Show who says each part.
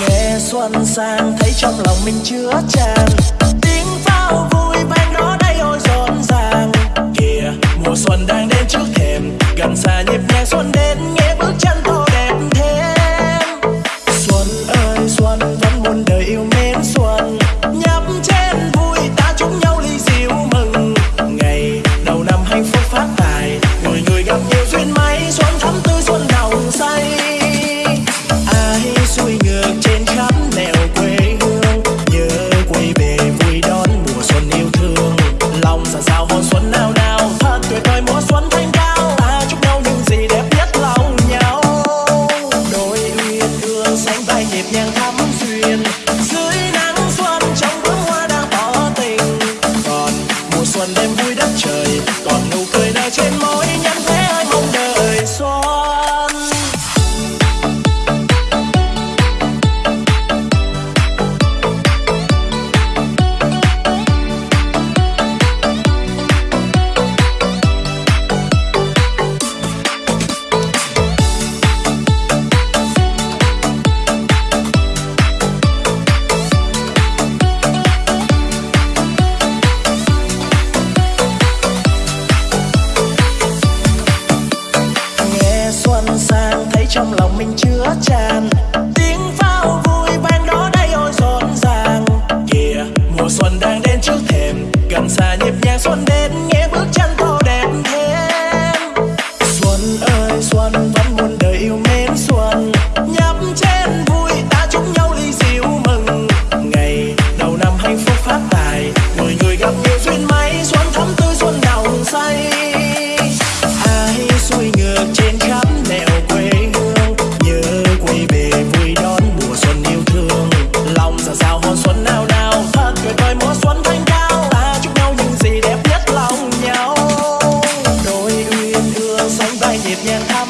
Speaker 1: nghe xuân sang, thấy trong lòng mình chứa chan. Tiếng pháo vui vang đó đây ôi rộn ràng. Kìa, mùa xuân đang đến trước thềm. Gần xa nhịp nhàng xuân đến nghe. Nhẹ nhàng thắm duyên dưới nắng xuân, trong bướm hoa đang tỏ tình. Còn mùa xuân đêm vui đất trời, còn nụ cười nở trên môi nhắn trong lòng mình chứa chan tiếng pháo vui vang đó đây ôi rộn ràng. Kìa, mùa xuân đang đến trước thềm. Gần xa nhịp nhàng xuân đến, nghe bước chân Yeah.